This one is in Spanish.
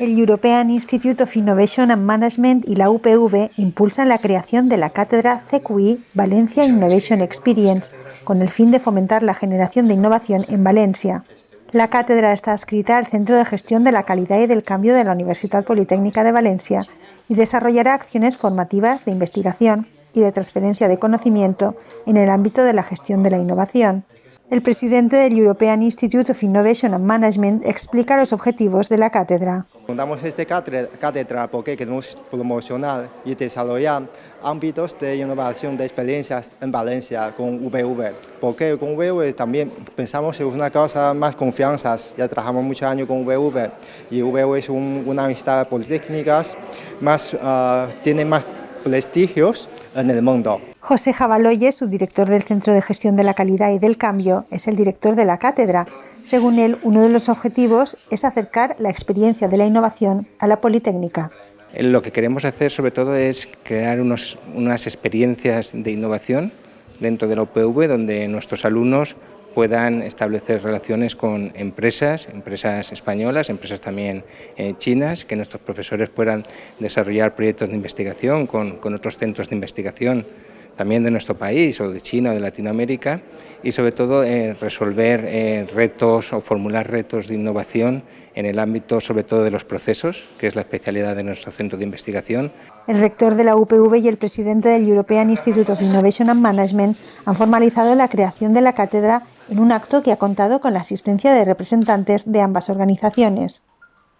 El European Institute of Innovation and Management y la UPV impulsan la creación de la cátedra CQI Valencia Innovation Experience, con el fin de fomentar la generación de innovación en Valencia. La cátedra está adscrita al Centro de Gestión de la Calidad y del Cambio de la Universidad Politécnica de Valencia y desarrollará acciones formativas de investigación y de transferencia de conocimiento en el ámbito de la gestión de la innovación. El presidente del European Institute of Innovation and Management explica los objetivos de la cátedra. Fundamos esta cátedra porque queremos promocionar y desarrollar ámbitos de innovación de experiencias en Valencia con VV. Porque con VV también pensamos en una cosa más confianza. Ya trabajamos muchos años con VV y VV es una universidad politécnica, más, uh, tiene más prestigios en el mundo. José Jabaloye, subdirector del Centro de Gestión de la Calidad y del Cambio, es el director de la cátedra. Según él, uno de los objetivos es acercar la experiencia de la innovación a la Politécnica. Lo que queremos hacer sobre todo es crear unas experiencias de innovación dentro de la UPV donde nuestros alumnos puedan establecer relaciones con empresas, empresas españolas, empresas también eh, chinas, que nuestros profesores puedan desarrollar proyectos de investigación con otros centros de investigación también de nuestro país o de China o de Latinoamérica y sobre todo eh, resolver eh, retos o formular retos de innovación en el ámbito sobre todo de los procesos, que es la especialidad de nuestro centro de investigación. El rector de la UPV y el presidente del European Institute of Innovation and Management han formalizado la creación de la cátedra en un acto que ha contado con la asistencia de representantes de ambas organizaciones.